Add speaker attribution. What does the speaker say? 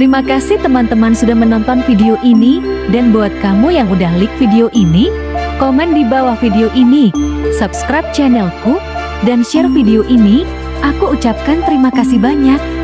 Speaker 1: Terima kasih teman-teman sudah menonton video ini, dan buat kamu yang udah like video ini, komen di bawah video ini, subscribe channelku, dan share video ini, aku ucapkan terima kasih banyak.